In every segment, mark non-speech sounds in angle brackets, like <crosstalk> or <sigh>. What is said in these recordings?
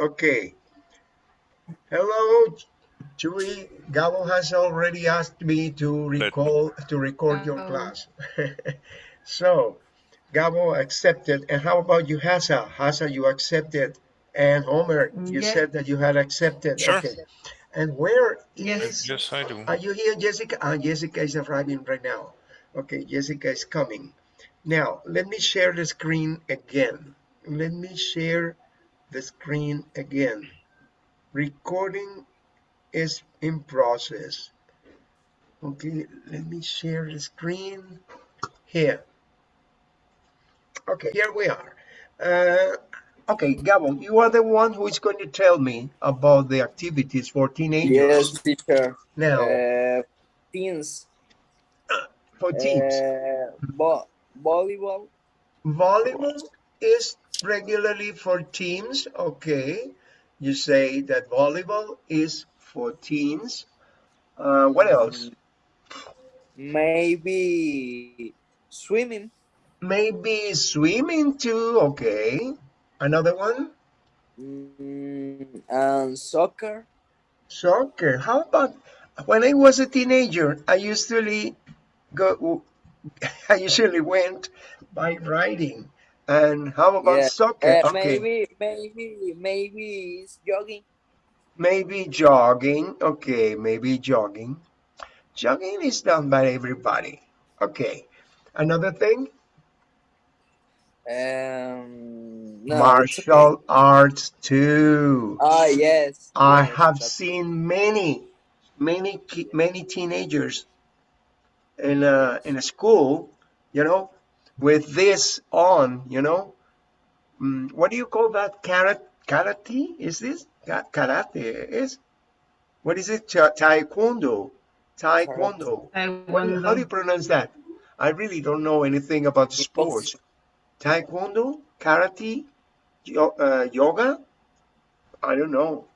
Okay. Hello, Chewy. Gabo has already asked me to recall to record your class. <laughs> so, Gabo accepted. And how about you, Hasa? Hasa, you accepted. And Homer, you Yeah. said that you had accepted. Sure. Okay. And where is... Yes. is Yes, I do. Are you here, Jessica? Ah, Jessica is arriving right now. Okay, Jessica is coming. Now, let me share the screen again. Let me share the screen again. Recording is in process. Okay, let me share the screen here. Okay, here we are. Uh, okay, Gabo, you are the one who is going to tell me about the activities for teenagers. Yes, teacher. Now, Uh, teens. for teams. Uh, vo volleyball. Volleyball is regularly for teams. Okay. You say that volleyball is for teens. Uh, what else? Maybe swimming. Maybe swimming too. Okay. Another one? Mm, and soccer. Soccer. How about when I was a teenager? I usually go. <laughs> I usually went by riding. And how about Yeah. soccer? Uh, okay. Maybe, maybe, maybe it's jogging. Maybe jogging. Okay, maybe jogging. Jogging is done by everybody. Okay. Another thing, Um, no, martial arts too. okay. Ah, yes. I yes, have seen many, many, many teenagers in a in a school, you know, with this on, you know. Mm, what do you call that? Karate? Karate? Is this Ka- karate? Is what is it? Ta- Taekwondo. Taekwondo. What how do you pronounce that? I really don't know anything about sports. Taekwondo, karate, yo- uh, yoga. I don't know.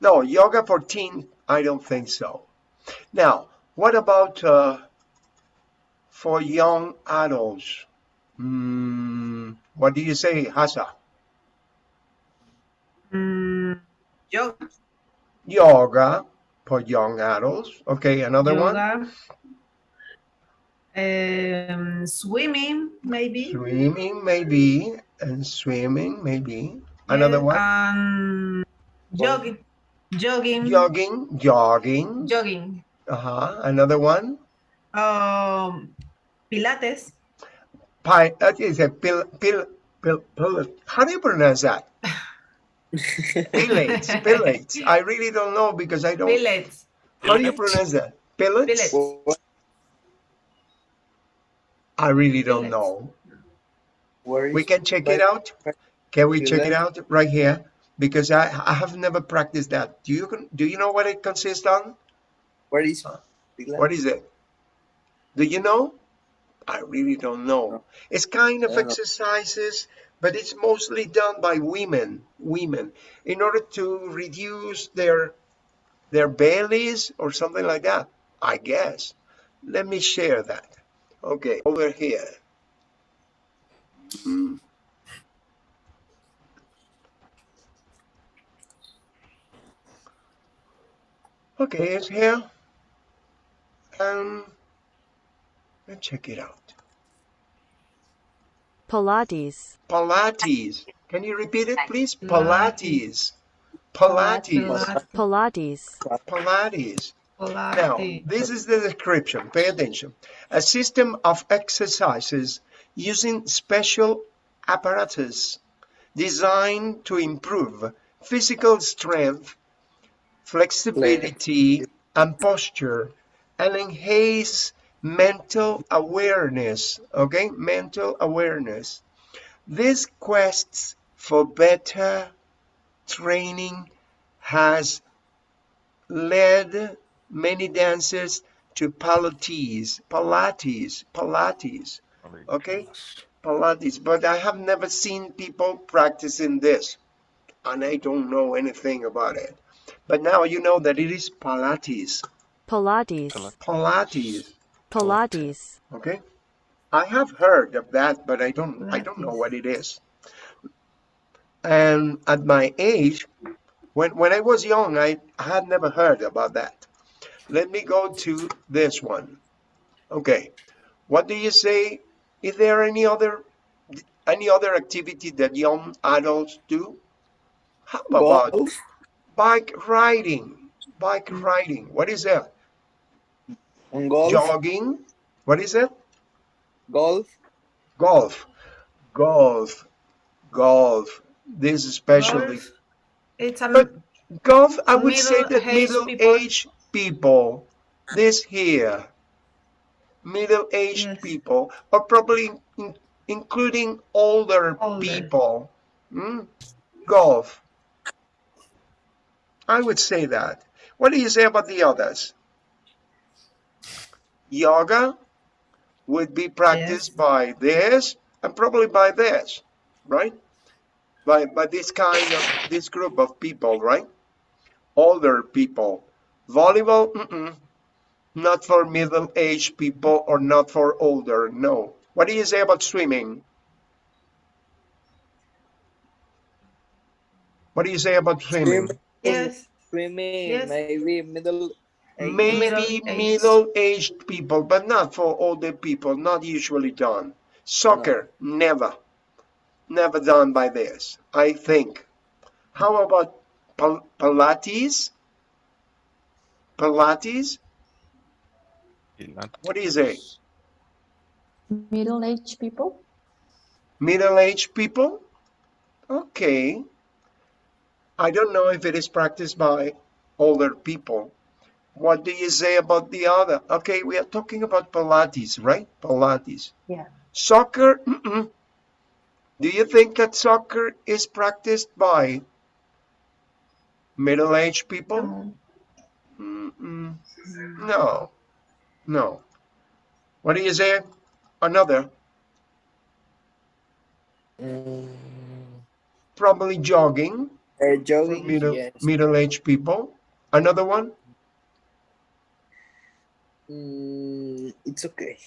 No, yoga for teen. I don't think so. Now, what about uh, for young adults? Hmm, what do you say, Hasa? Mm, yoga. Yoga for young adults. Okay, another one. Um, swimming, maybe. Swimming, maybe, and swimming, maybe. Another one. Um, jogging. Jogging. Jogging, jogging. Jogging. Uh-huh. Another one. Um, Pilates. Pi, uh, is a pill, pill, pill, pill. How do you pronounce that? Pilates, <laughs> pilates. I really don't know because I don't. Pilates. How do you pronounce that? Pilates? Pilates. I really don't Pilates. know. Where is We can check it out. Can we check it out right here? Because I, I have never practiced that. Do you do you know what it consists on? Where is What is it? Do you know? I really don't know. It's kind of I don't know. exercises, but it's mostly done by women. Women, in order to reduce their their bellies or something like that. I guess. Let me share that. Okay, over here. Hmm. Okay, it's here. Um, let's check it out. Pilates, Pilates. Can you repeat it, please? Mm-hmm. Pilates. Pilates. Pilates, Pilates. Now, this is the description. Pay attention. A system of exercises using special apparatus designed to improve physical strength, flexibility, and posture, and enhance mental awareness. Okay, mental awareness. This quest for better training has led many dancers to Pilates, Pilates, Pilates, oh Okay. Pilates. But I have never seen people practicing this, and I don't know anything about it. But now you know that it is Pilates, Pilates, Pilates. Pilates, Okay, I have heard of that, but I don't. I don't know what it is. And at my age, when, when I was young, I had never heard about that. Let me go to this one. Okay. What do you say? Is there any other any other activity that young adults do? How about Golf. bike riding? Bike riding. What is that? And golf. Jogging. What is it? Golf. Golf. Golf. Golf. This especially Golf. It's a But golf, I would say that Middle-aged middle-aged people, this here, middle-aged Yes. people, or probably in- including older Older. people, hmm, golf. I would say that. What do you say about the others? Yoga would be practiced by this and probably by this, right? By, by this kind of, this group of people, right? Older people. Volleyball, mm-mm. not for middle-aged people or not for older, no. What do you say about swimming? What do you say about swimming? Swimming. yes. Swimming. Yes. Maybe middle. Age. Maybe Middle-aged. middle-aged people, but not for older people, not usually done. Soccer, never. Never done by this, I think. How about Pil- Pilates? Pilates? What do you say? Middle-aged people? Middle-aged people? Okay. I don't know if it is practiced by older people. What do you say about the other? Okay, we are talking about Pilates, right? Pilates. Yeah. Soccer? Mm-mm. Do you think that soccer is practiced by middle-aged people? Mm-mm. No, no. What do you say? Another? Mm, Probably jogging uh, jogging. middle, yes. middle-aged people. Another one? Mm, it's okay.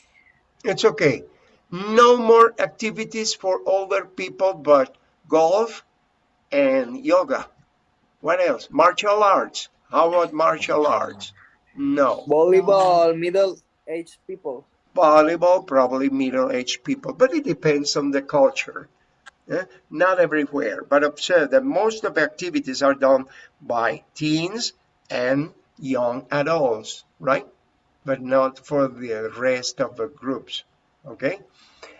It's okay. No more activities for older people but golf and yoga. What else? Martial arts. How about martial arts? No. Volleyball. Middle aged people. Volleyball, probably middle-aged people, but it depends on the culture. eh? Not everywhere, but observe that most of the activities are done by teens and young adults, right? But not for the rest of the groups, okay?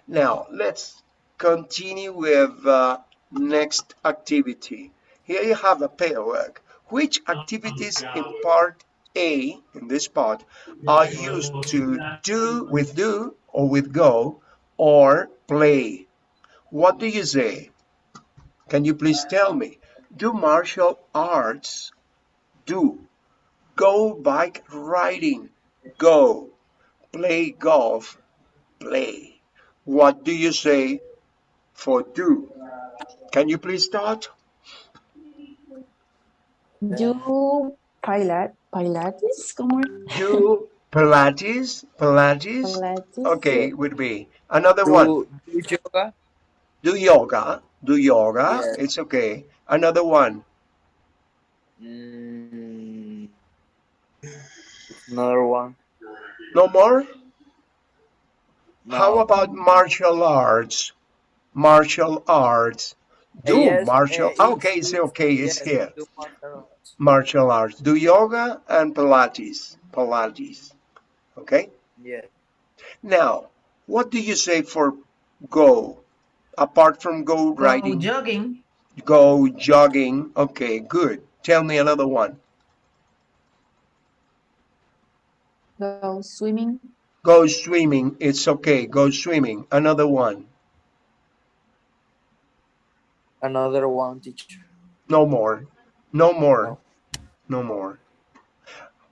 Now, let's continue with uh, next activity. Here you have a paperwork. Which activities in part A, in this part, are used to do with do or with go or play? What do you say? Can you please tell me? Do martial arts do? Go bike riding? Go. Play golf? Play. What do you say for do? Can you please start? Do Pilat, Pilates? ¿Cómo es? Do Pilates? Pilates? Pilates. Okay, would be. Another one. Do, do yoga. Do yoga. Do yoga. Yes. It's okay. Another one. Mm, another one. No more? How about martial arts? Martial arts. Do Yes, martial. uh, okay, it's okay. It's yes, here. martial arts. Martial arts. Do yoga and Pilates. Pilates. Okay? Yeah. Now, what do you say for go? Apart from go riding. Go jogging. go jogging. Okay, good. Tell me another one. Go swimming. Go swimming. It's okay. Go swimming. Another one. Another one, teacher. No more. No more. No more.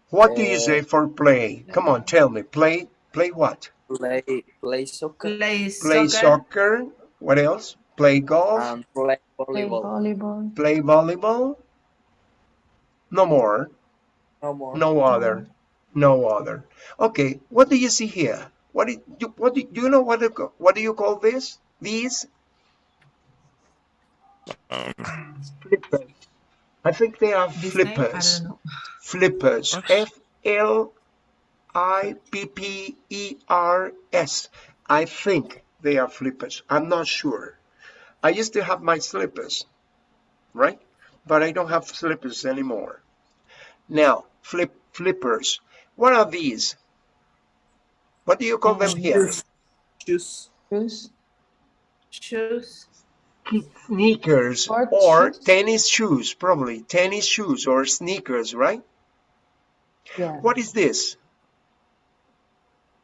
What do you Uh, say for play? Come on, tell me. Play. Play what? Play play soccer Play Play soccer. soccer. What else? Play golf. and play Play volleyball. volleyball. Play volleyball. No more. No more. No other. No other. Okay. What do you see here? What do you, what do, do you know what do, what do you call this? These Flippers. I think they are This flippers. Flippers. What? F L I P P E R S. I think they are flippers. I'm not sure. I used to have my slippers, right? But I don't have slippers anymore. Now, flip flippers. What are these? What do you call them here? Shoes. Shoes. Shoes. Sneakers Sport or shoes? tennis shoes, probably. Tennis shoes or sneakers, right? Yeah. What is this?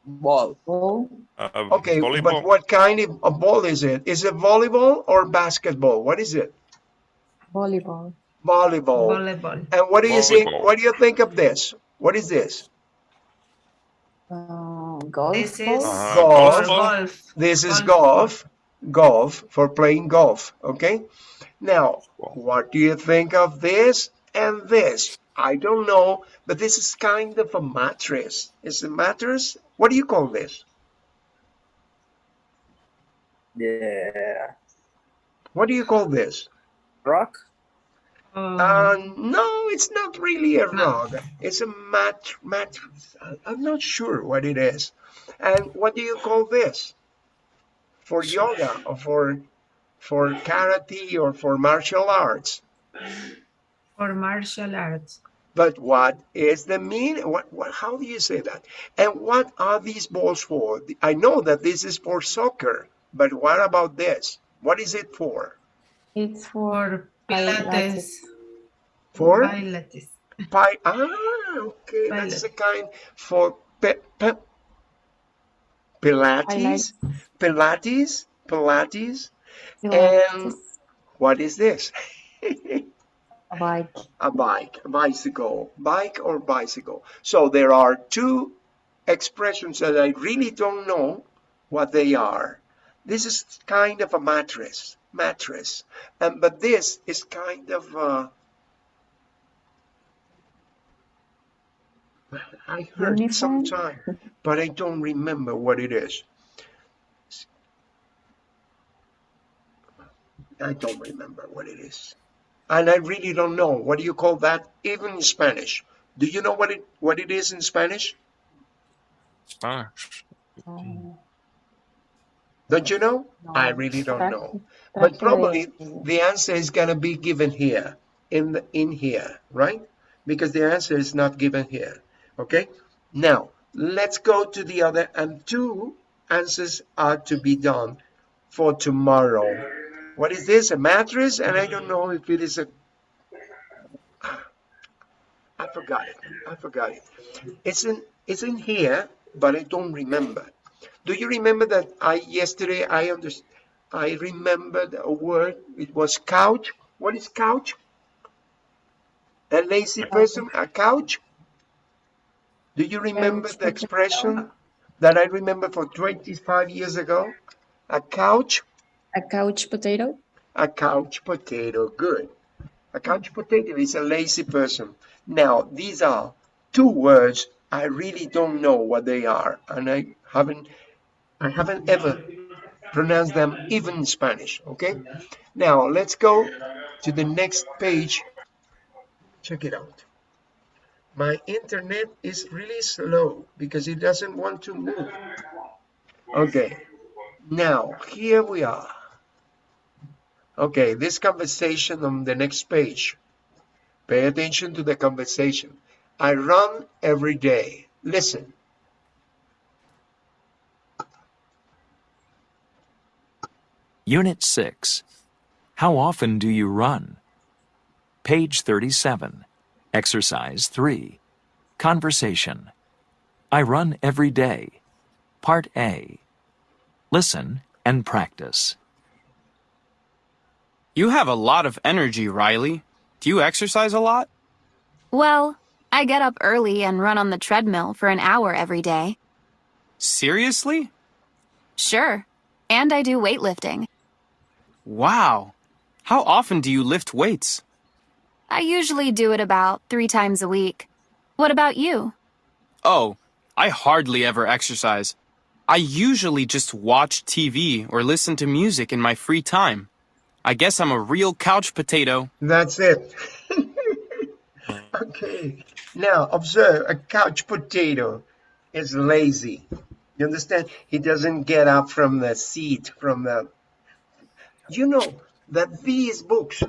Ball. Ball. Uh, Okay, but what kind of a ball is it? Is it volleyball or basketball? What is it? Volleyball. Volleyball. Volleyball. And what do you think? Volleyball. What do you think of this? What is this? Uh, golf This is. Uh, Golf. for golf. This is Golf. golf. Golf for playing golf. Okay. Now, what do you think of this and this? I don't know, but this is kind of a mattress. Is it mattress? What do you call this? Yeah. What do you call this? Rock. Um, Uh, no, it's not really a rug. It's a mat mattress. I- I'm not sure what it is. And what do you call this? For yoga or for for karate or for martial arts? for martial arts. But what is the mean? What, what? How do you say that? And what are these balls for? I know that this is for soccer, but what about this? What is it for? It's For Pilates. For Pilates. Pi- ah, okay, that's Pilot. the kind for pe- pe- Pilates, Pilates, Pilates. Pilates. What is this? A bike. a bike, a bicycle, bike or bicycle. So there are two expressions that I really don't know what they are. This is kind of a mattress, mattress, and but this is kind of uh, I heard it Uniform? sometime, but I don't remember what it is. I don't remember what it is. And I really don't know. What do you call that? Even in Spanish. Do you know what it what it is in Spanish? Spanish. Um, Don't you know? no. I really don't know. But probably the answer is gonna be given here, in the, in here, right? Because the answer is not given here. Okay. Now let's go to the other, and two answers are to be done for tomorrow. What is this? A mattress? And I don't know if it is a. I forgot it. I forgot it. It's in it's in here, but I don't remember. Do you remember that I yesterday I under, I remembered a word. It was couch. What is couch? A lazy person, a couch. Do you remember the expression that I remember for 25 years ago? A couch, A couch potato. a couch potato. Good. A couch potato is a lazy person. Now, these are two words. I really don't know what they are, and I haven't, I haven't ever pronounced them even in Spanish. Okay. Now let's go to the next page. Check it out. My internet is really slow because it doesn't want to move. Okay. Now here we are. Okay, this conversation on the next page. Pay attention to the conversation. I run every day. Listen. Unit 6. How often do you run? Page 37. Exercise 3. Conversation. I run every day. Part A. Listen and practice. You have a lot of energy, Riley. Do you exercise a lot? Well, I get up early and run on the treadmill for an hour every day. Seriously? Sure. And I do weightlifting. Wow. How often do you lift weights? I usually do it about three times a week. What about you? Oh, I hardly ever exercise. I usually just watch TV or listen to music in my free time. I guess I'm a real couch potato. That's it. <laughs> okay. Now observe a couch potato is lazy. You understand? He doesn't get up from the seat, from the. You know that these books,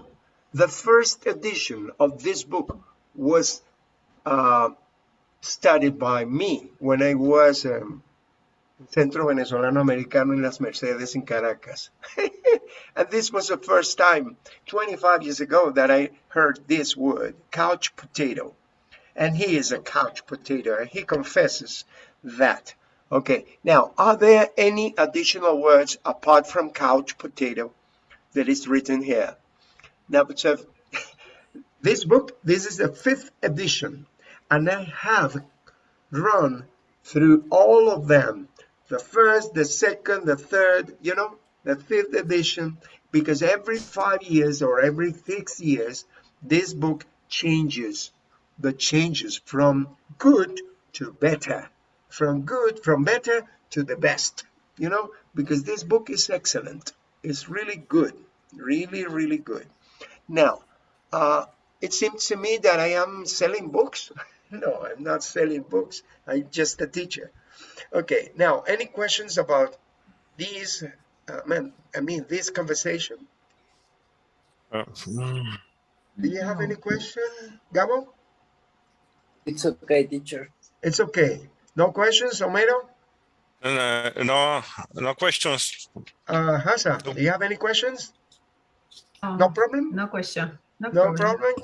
the first edition of this book was uh, studied by me when I was um, Centro Venezolano Americano in Las Mercedes in Caracas. <laughs> and this was the first time 25 years ago that I heard this word, couch potato. And he is a couch potato, and he confesses that. Okay, now, are there any additional words apart from couch potato that is written here? Now, so <laughs> this book, this is the fifth edition, and I have run through all of them the first, the second, the third, you know, the fifth edition, because every five years or every six years, this book changes. The changes from good to better, from good, from better to the best, you know, because this book is excellent. It's really good, really, really good. Now, uh, it seems to me that I am selling books. <laughs> no, I'm not selling books. I'm just a teacher. Okay, now any questions about these? Uh, man, I mean this conversation. Uh, Do you have any question, Gabo? It's okay, teacher. It's okay. No questions, Homero? uh, no, no questions. Uh, Hasa, do you have any questions? Oh, No problem? no question. No, No problem. problem?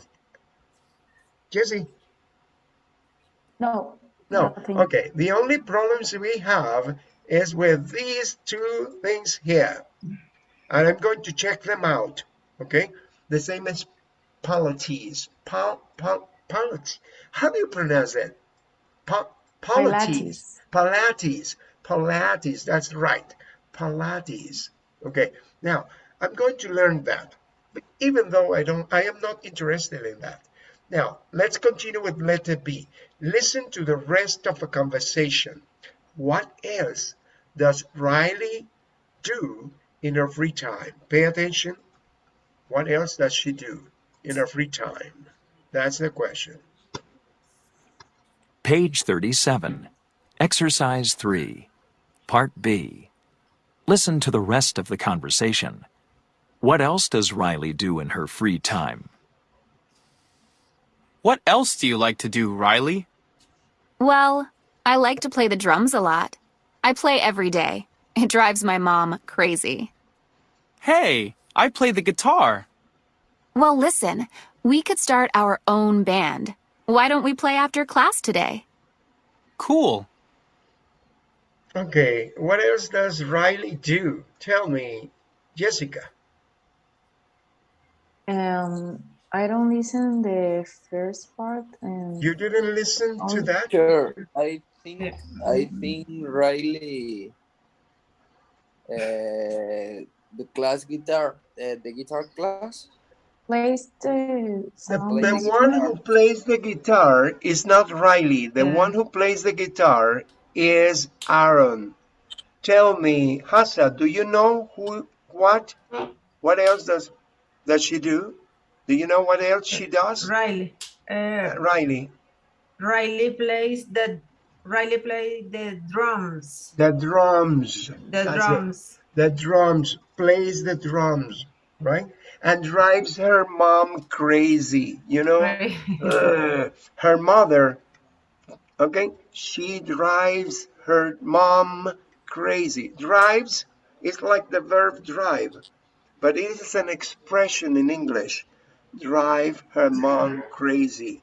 Jesse? No. No. nothing. Okay. The only problems we have is with these two things here. And I'm going to check them out. Okay. The same as polities. Pol, pol, polities. How do you pronounce it? Po, polities. Pilates. Pilates. That's right. Pilates. Okay. Now, I'm going to learn that. But even though I don't, I am not interested in that. Now, let's continue with letter B. Listen to the rest of the conversation. What else does Riley do in her free time? Pay attention. What else does she do in her free time? That's the question. Page 37. Exercise 3. Part B. Listen to the rest of the conversation. What else does Riley do in her free time? What else do you like to do, Riley? Well, I like to play the drums a lot. I play every day. It drives my mom crazy. Hey, I play the guitar. Well, listen, we could start our own band. Why don't we play after class today? Cool. Okay, what else does Riley do? Tell me, Jessica. Um, I don't listen the first part and You didn't listen to Oh, that? Sure. I think I think Riley uh, the class guitar uh, the guitar class plays the The, the one who plays the guitar is not Riley. The Yeah. one who plays the guitar is Aaron. Tell me, Hassa, do you know who, what, what else does does she do? Do you know what else she does? Riley. Uh, Riley, Riley plays the Riley play the drums. the drums. The That's it. drums. The drums, plays the drums, right? And drives her mom crazy, you know? Right. Uh, her mother, okay, she drives her mom crazy. Drives It's like the verb drive, but it is an expression in English. Drive her mom crazy.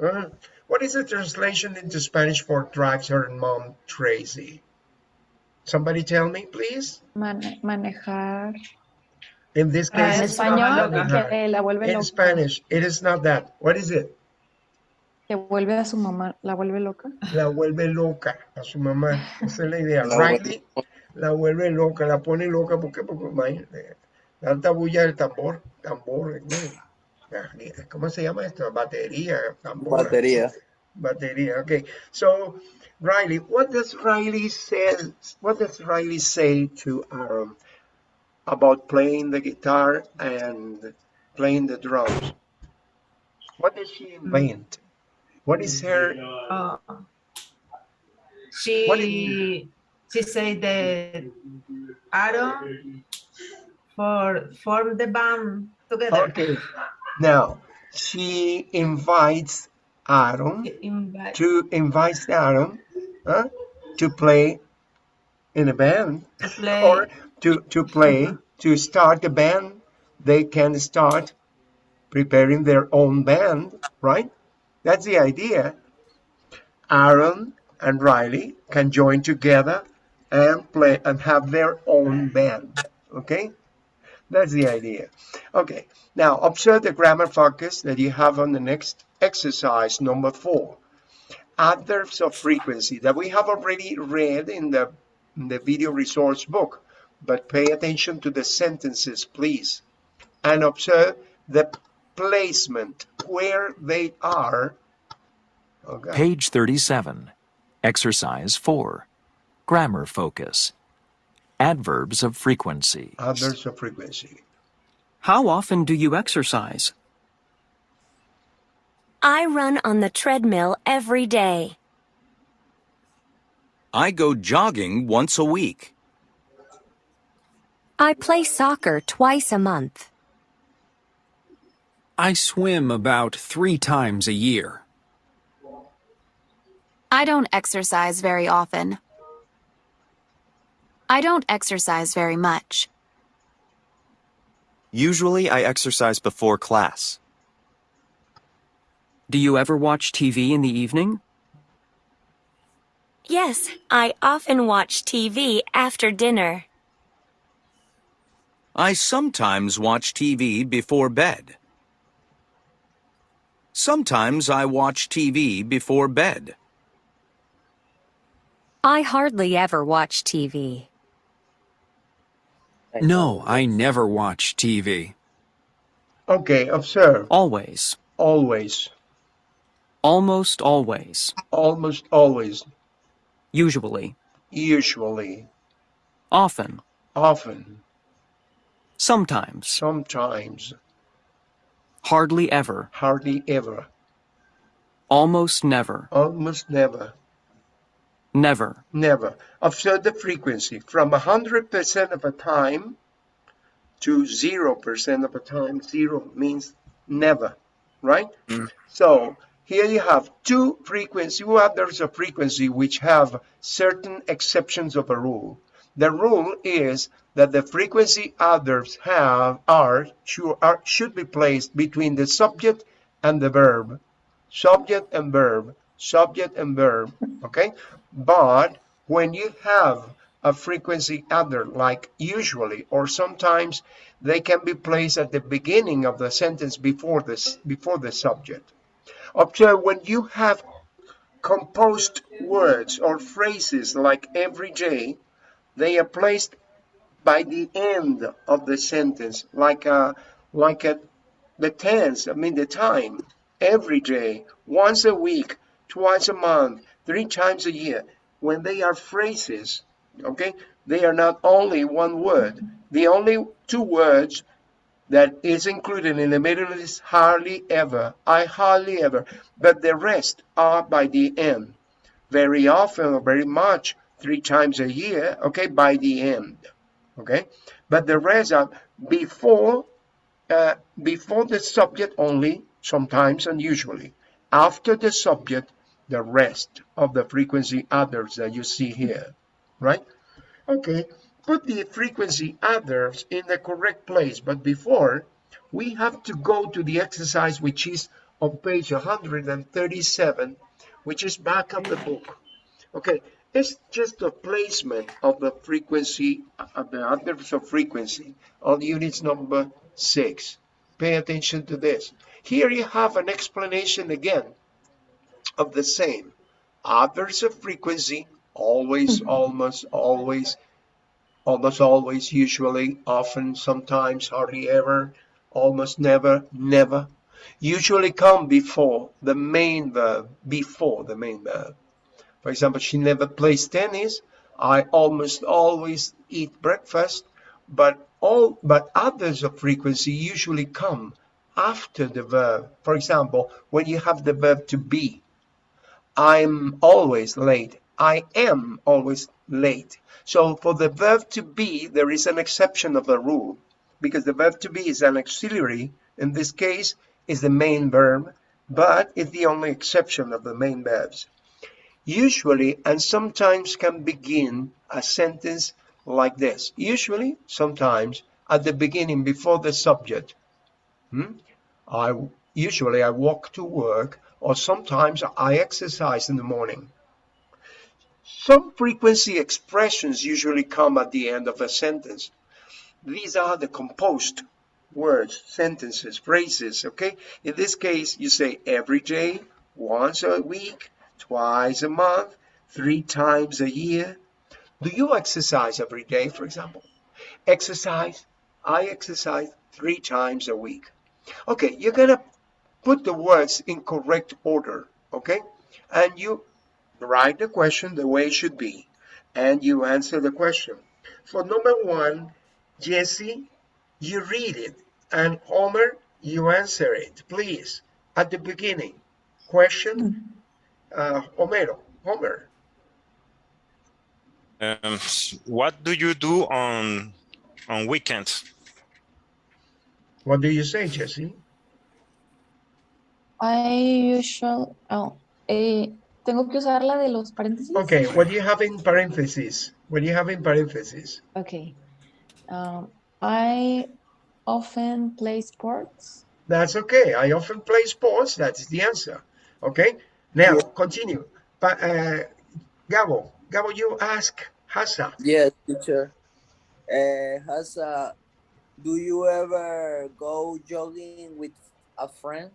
Uh, what is the translation into Spanish for drives her mom crazy? Somebody tell me, please. Mane- manejar. In this Ah, case, En it's Español, not que la vuelve In loca. Spanish, it is not that. What is it? Que vuelve a su mamá, la vuelve loca. la vuelve loca a su mamá. Esa es la idea. La Riley la vuelve loca, la pone loca. ¿Por qué? Porque imagínate, tanta bulla del tambor, tambor, ¿no? ¿cómo se llama esto? Batería, tambor. batería Batería. Okay. So, Riley, what does Riley say? What does Riley say to Aaron? about playing the guitar and playing the drums. What did she invent? What is her? Uh, What she she said that Aaron for form the band together. Okay. Now she invites Aaron Invite- to invite Aaron huh, to play in a band to or to to play to start the band. They can start preparing their own band, right? That's the idea. Aaron and Riley can join together and play and have their own band. Okay? That's the idea. Okay, now observe the grammar focus that you have on the next exercise, number four. Adverbs of frequency that we have already read in the, in the video resource book, but pay attention to the sentences, please, and observe the placement, where they are. Okay. Page 37. Exercise 4. Grammar focus. Adverbs of frequency. Adverbs of frequency. How often do you exercise? I run on the treadmill every day. I go jogging once a week. I play soccer twice a month. I swim about three times a year. I don't exercise very often. I don't exercise very much. Usually I exercise before class. Do you ever watch TV in the evening? Yes, I often watch TV after dinner. I sometimes watch TV before bed. Sometimes I watch TV before bed. I hardly ever watch TV. No, I never watch TV. Okay, observe. Always. Always. Almost always. Almost always. Usually. Usually. Often. Often. Sometimes. Sometimes. Hardly ever. Hardly ever. Almost never. Almost never. Never. Never. Observe the frequency from 100% of a time to 0% of a time. Zero means never, right? Mm. So here you have two frequency, two adverbs of frequency which have certain exceptions of a rule. The rule is that the frequency adverbs have are should, are, should be placed between the subject and the verb. Subject and verb, subject and verb, okay? But when you have a frequency adverb like usually or sometimes they can be placed at the beginning of the sentence before this before the subject. Observe when you have composed words or phrases like every day, they are placed by the end of the sentence, like a like a the tense, I mean the time, every day, once a week, twice a month, three times a year. When they are phrases, okay, they are not only one word. The only two words that is included in the middle is hardly ever. I hardly ever, but the rest are by the end. Very often or very much, three times a year, okay, by the end, okay. But the rest are before, uh, before the subject only, sometimes and usually. After the subject, the rest of the frequency adverbs that you see here, right? Okay, put the frequency adverbs in the correct place, but before, we have to go to the exercise which is on page 137, which is back of the book. Okay, it's just the placement of the frequency, of the adverbs of frequency on units number six. Pay attention to this. Here you have an explanation again of the same. Adverbs of frequency, always, hmm. almost, always, almost always, usually, often, sometimes, hardly ever, almost never, never, usually come before the main verb, before the main verb. For example, she never plays tennis. I almost always eat breakfast, but all but others of frequency usually come after the verb. For example, when you have the verb to be, I'm always late. I am always late. So for the verb to be, there is an exception of the rule because the verb to be is an auxiliary. In this case, is the main verb, but it's the only exception of the main verbs. Usually and sometimes can begin a sentence like this. Usually, sometimes at the beginning before the subject. Hmm? I usually I walk to work or sometimes I exercise in the morning. Some frequency expressions usually come at the end of a sentence. These are the composed words, sentences, phrases, okay? In this case, you say every day, once a week, twice a month, three times a year. Do you exercise every day, for example? Exercise, I exercise three times a week. Okay, you're gonna put the words in correct order, okay? And you write the question the way it should be, and you answer the question. For number one, Jesse, you read it, and Homer, you answer it, please. At the beginning, question, uh, Homero, Homer. Um, what do you do on on weekends? What do you say, Jesse? I usually, oh, eh, tengo que usar la de los paréntesis. Okay, what do you have in parentheses? What do you have in parentheses? Okay. Um, I often play sports. That's okay. I often play sports. That's the answer. Okay. Now continue. But uh, Gabo, Gabo, you ask Hassa. Yes, teacher. Uh, Hassa, do you ever go jogging with a friend?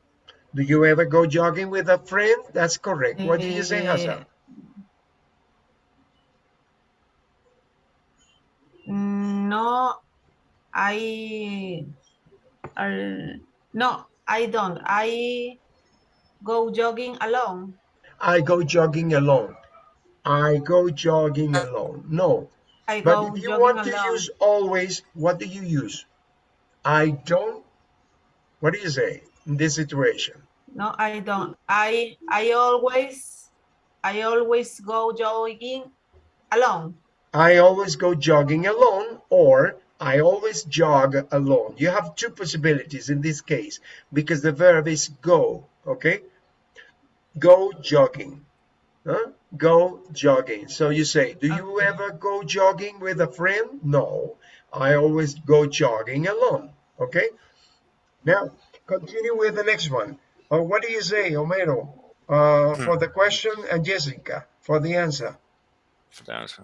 Do you ever go jogging with a friend? That's correct. What do you say, Hassa? No, I, uh, no, I don't. I go jogging alone. I go jogging alone. I go jogging alone. No. I But if you want to alone. use always, what do you use? I don't. What do you say in this situation? No, I don't. I I always I always go jogging alone. I always go jogging alone or I always jog alone. You have two possibilities in this case because the verb is go, okay? Go jogging. Huh? Go jogging. So you say, do you ever go jogging with a friend? No, I always go jogging alone, okay? Now, continue with the next one. Uh, what do you say, Homero, uh, for the question and Jessica for the answer? For the answer.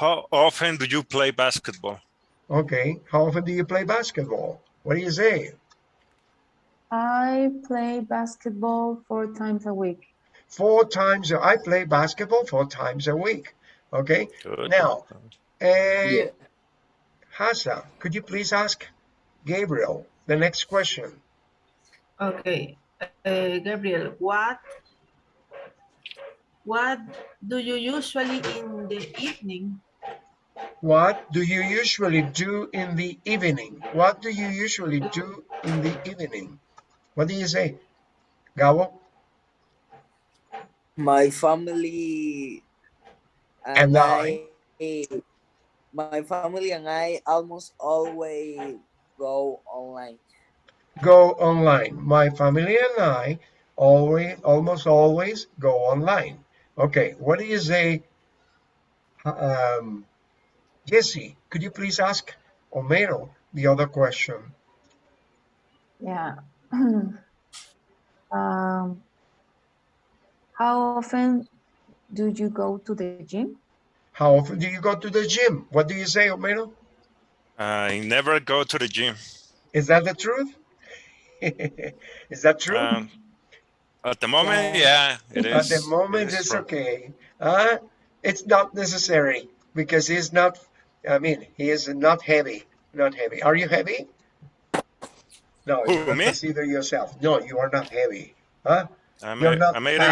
How often do you play basketball? Okay, how often do you play basketball? What do you say? I play basketball four times a week. Four times, I play basketball four times a week. Okay, Good. now, uh, Yeah. Hassa, could you please ask Gabriel the next question? Okay. Uh, Gabriel, what what do you usually in the evening? What do you usually do in the evening? What do you usually do in the evening? What do you say? Gabo? My family And and, I. I, my family and I almost always go online. Go online. My family and I always, almost always go online. Okay, what do you say? Um, Jesse, could you please ask Homero the other question? Yeah. <clears throat> um, how often do you go to the gym? How often do you go to the gym? What do you say, Homero? I never go to the gym. Is that the truth? <laughs> is that true? Um, at the moment, yeah, it is. At the moment, it it's okay. Uh, it's not necessary because he's not, I mean, he is not heavy. Not heavy. Are you heavy? No, Who, you me? consider yourself. No, you are not heavy. Huh? I'm, You're a- not I'm, 80,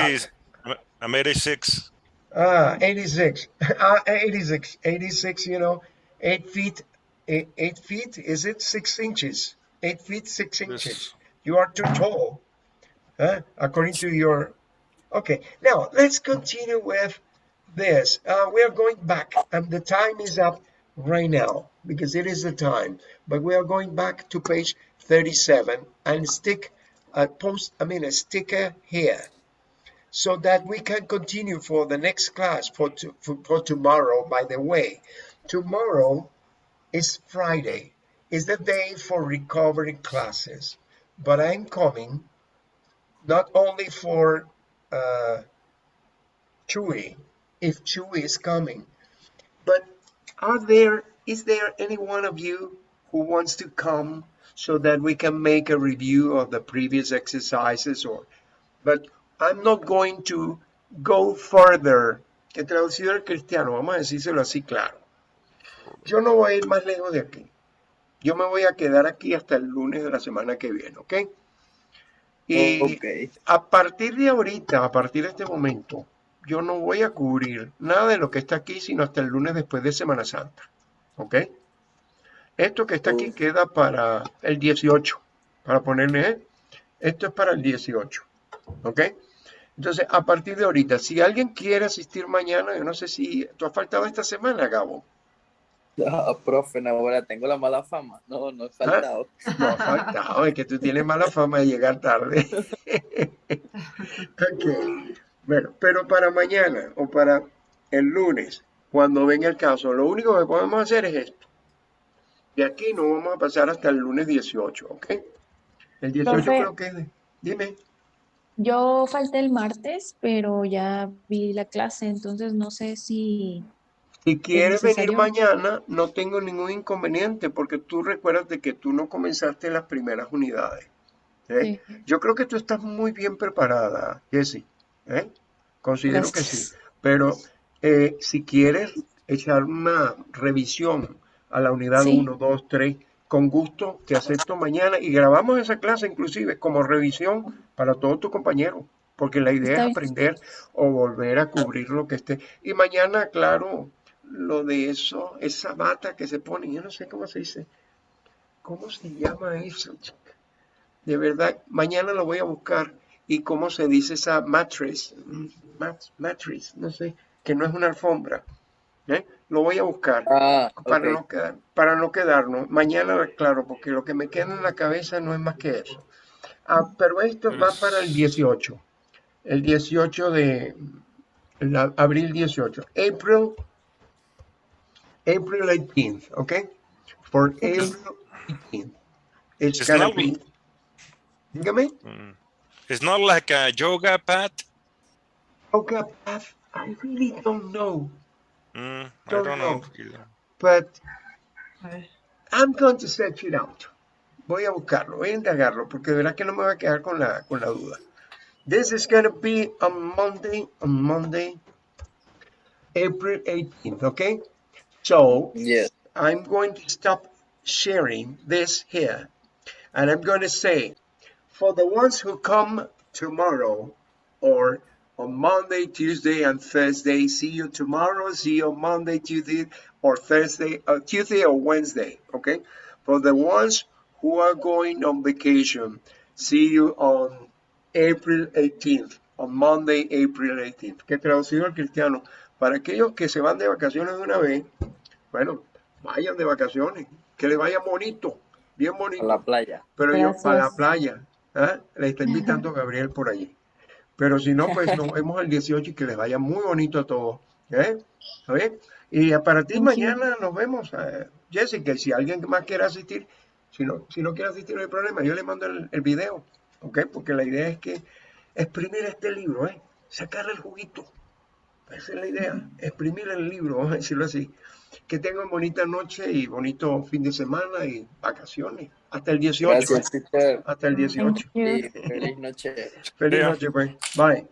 I'm- I'm 86. Ah, 86. <laughs> Ah, 86. 86, you know, 8 feet eight, eight feet, is it six inches? Eight feet, six inches. Yes. You are too tall, huh? according to your, okay. Now, let's continue with this. Uh, we are going back, and the time is up right now, because it is the time. But we are going back to page 37 and stick a post, I mean, a sticker here so that we can continue for the next class for, to, for, for tomorrow. By the way, tomorrow is Friday, is the day for recovery classes, but I'm coming not only for uh, Chewy, if Chewy is coming, but are there, is there any one of you who wants to come so that we can make a review of the previous exercises or, but I'm not going to go further. Que traducido al cristiano, vamos a decírselo así claro. Yo no voy a ir más lejos de aquí. Yo me voy a quedar aquí hasta el lunes de la semana que viene, ¿ok? Y Ok. a partir de ahorita, a partir de este momento, yo no voy a cubrir nada de lo que está aquí, sino hasta el lunes después de Semana Santa, ¿ok? Esto que está aquí queda para el 18, para ponerle, ¿eh? Esto es para el 18, ¿ok? Entonces, a partir de ahorita, si alguien quiere asistir mañana, yo no sé si tú has faltado esta semana, Gabo. <laughs> No, profe, no, ahora tengo la mala fama. No, no he faltado. No ha faltado, es que tú tienes mala fama de llegar tarde. <laughs> ok, bueno, pero para mañana o para el lunes, cuando venga el caso, lo único que podemos hacer es esto. De aquí no vamos a pasar hasta el lunes 18, ¿ok? El 18 Profe. creo que es de... Dime. Yo falté el martes, pero ya vi la clase, entonces no sé si Si quieres venir mañana, no tengo ningún inconveniente, porque tú recuerdas de que tú no comenzaste las primeras unidades. ¿eh? Sí. Yo creo que tú estás muy bien preparada, Jessie. ¿eh? Considero que sí. Pero eh, si quieres echar una revisión a la unidad Sí. 1, 2, 3, con gusto te acepto mañana y grabamos esa clase inclusive como revisión para todos tus compañeros, porque la idea Está es bien. aprender o volver a cubrir lo que esté. Y mañana, claro, lo de eso, esa bata que se pone, yo no sé cómo se dice, ¿cómo se llama eso, chica? De verdad, mañana lo voy a buscar y cómo se dice esa mattress, mat- mattress, no sé, que no es una alfombra. ¿eh? Lo voy a buscar Ah, para no quedar, para no quedarnos. Mañana, claro, porque lo que me queda en la cabeza no es más que eso. Ah, pero esto va para el 18. El 18 de abril 18. April, April 18th, okay? For April 18th. It's It's gonna not- be. Dígame. Mm. It's not like a yoga path. Yoga path. I really don't know, Mm, I Don't don't know. know. but A ver. I'm going to search it out. Voy a buscarlo, voy a indagarlo, porque de verdad que no me voy a quedar con la, con la duda. This is going to be on Monday, on Monday, April 18th, okay? So, Yes. I'm going to stop sharing this here. And I'm going to say, for the ones who come tomorrow or on Monday, Tuesday, and Thursday, see you tomorrow, see you on Monday, Tuesday, or Thursday, uh, Tuesday or Wednesday, okay? For the ones who are going on vacation, see you on April 18th, on Monday, April 18th. Que traducido al cristiano, para aquellos que se van de vacaciones de una vez, bueno, vayan de vacaciones, que les vaya bonito, bien A bonito. la playa. Pero yo para la playa, ¿ah? le está invitando Gabriel por allí. Pero si no, pues <laughs> nos vemos el 18 y que les vaya muy bonito a todos. ¿eh? ¿Está bien? Y a para ti Thank you. mañana nos vemos, eh, Jessica. Y si alguien más quiere asistir, si no, si no quiere asistir, no hay problema. Yo le mando el, el video, ¿ok? Porque la idea es que exprimir este libro, ¿eh? Sacarle el juguito. Esa es la idea, exprimir el libro, vamos a decirlo así. Que tengan bonita noche y bonito fin de semana y vacaciones. Hasta el 18. Gracias, teacher. Hasta el 18. Thank you. Sí, feliz noche. Feliz Yeah. noche, pues. Bye.